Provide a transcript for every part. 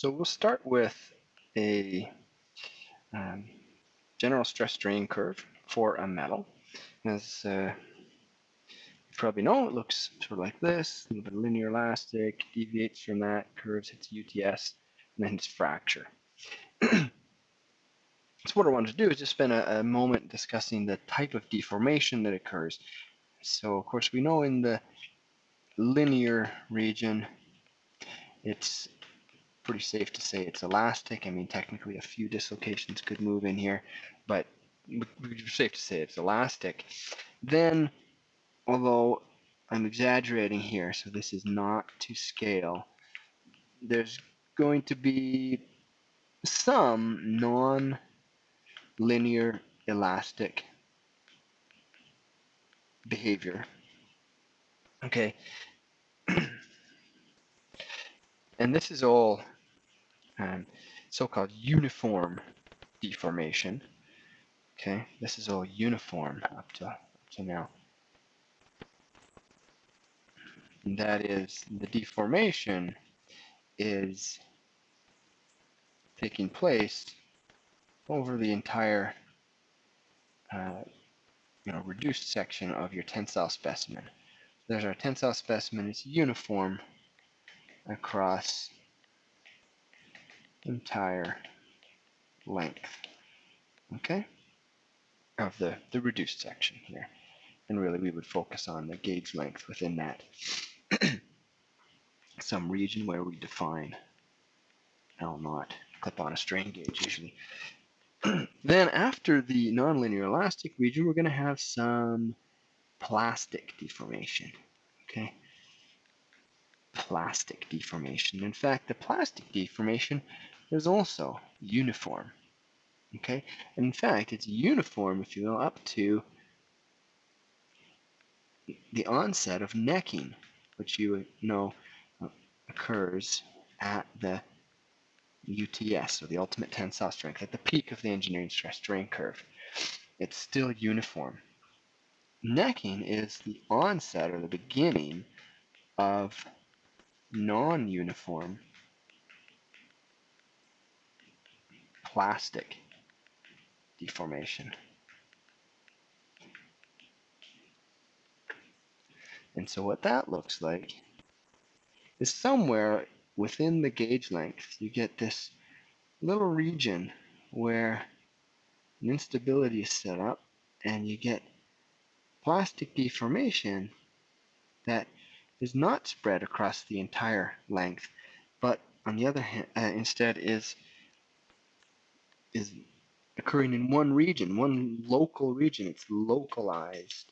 So we'll start with a um, general stress strain curve for a metal. As uh, you probably know, it looks sort of like this, a little bit linear elastic, deviates from that, curves hits UTS, and then its fracture. so what I wanted to do is just spend a, a moment discussing the type of deformation that occurs. So of course we know in the linear region, it's pretty safe to say it's elastic. I mean, technically a few dislocations could move in here, but safe to say it's elastic. Then, although I'm exaggerating here, so this is not to scale, there's going to be some non-linear elastic behavior. Okay. And this is all um, so-called uniform deformation. Okay, this is all uniform up to, up to now. And that is the deformation is taking place over the entire uh, you know, reduced section of your tensile specimen. There's our tensile specimen. It's uniform across entire length. Okay? Of the, the reduced section here. And really we would focus on the gauge length within that. Some region where we define L naught. Clip on a strain gauge usually. then after the nonlinear elastic region, we're going to have some plastic deformation. Okay, plastic deformation. In fact, the plastic deformation is also uniform. Okay, and in fact, it's uniform if you go up to the onset of necking, which you know occurs at the UTS, or the ultimate tensile strength, at the peak of the engineering stress strain curve. It's still uniform. Necking is the onset or the beginning of non-uniform plastic deformation. And so what that looks like is somewhere within the gauge length you get this little region where an instability is set up and you get plastic deformation that is not spread across the entire length, but on the other hand, uh, instead is is occurring in one region, one local region. It's localized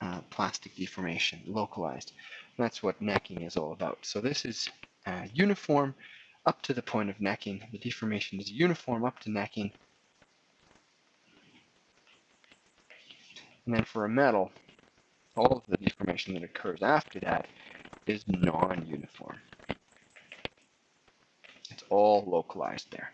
uh, plastic deformation, localized. And that's what necking is all about. So this is uh, uniform up to the point of necking. The deformation is uniform up to necking. And then for a metal, all of the deformation that occurs after that is non-uniform. It's all localized there.